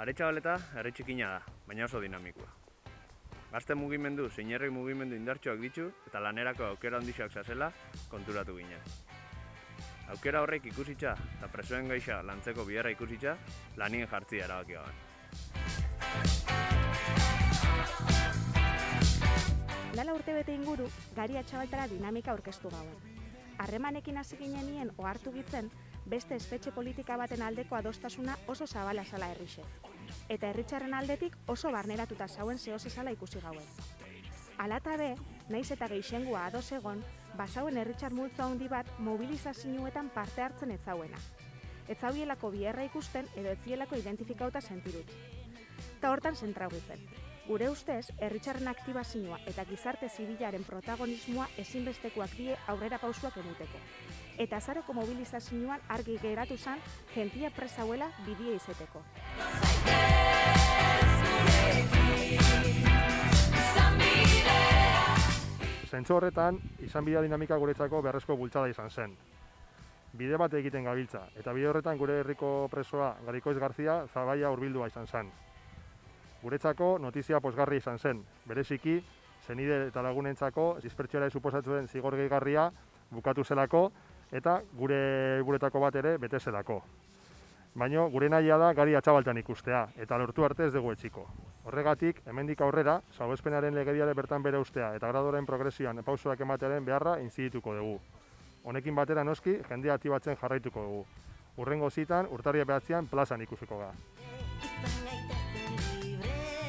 Aretxabaleta herri txikina da, baina oso dinamikoa. Gazte mugimendu zein herri mugimendu indartsuak ditu eta lanerako aukera handixak zazela konturatu ginen. Aukera horrek ikusitza eta presoen gaixa lantzeko biherra ikusitza lanien jartzia erabaki gaben. Lala urte bete inguru, gari atxabaltara dinamika aurkeztu gauen. Harremanekin hasi ginenien ohartu gitzen, beste espetxe politika baten aldeko adostasuna oso zabala zala herrixe. Eta herritxarren aldetik oso barneratuta zauen zehose zala ikusi gauen. Alata be, naiz eta geixengua ados egon, basauen herritxar multzo handi bat mobilizazioetan parte hartzen ez zauena. Ez zauielako biherra ikusten edo ez zielako identifikauta sentirut. Eta hortan zentrauritzen. Gure ustez, herritxarren aktibazioa eta gizarte zibilaren protagonismoa ezinbestekoak die aurrera pausuak emuteko. Eta azaroko mobilizazioan argi geratu zen jentia presauela bidie izeteko. Zentzu horretan, izan bidea dinamika guretzako beharrezko bultzada izan zen. Bide bat egiten gabiltza, eta bide horretan gure herriko presoa Garikoiz Garzia zabaia hurbildua izan zen. Guretzako notizia posgarri izan zen, bereziki, zenide eta lagunentzako dispertsiora suposatu den zigor gehigarria bukatu zelako eta gure guretako bat ere bete zelako. Baina gure nahia da gari atxabaltan ikustea eta lortu arte ez dugu etxiko. Horregatik, hemendik aurrera, salbuespenaren legediare bertan bere ustea eta gradoren progresioan pausoak ematearen beharra inzidituko dugu. Honekin batera noski, jendea aktibatzen jarraituko dugu. Urrengo zitan, urtarria behatzean plazan ikusiko da. libre.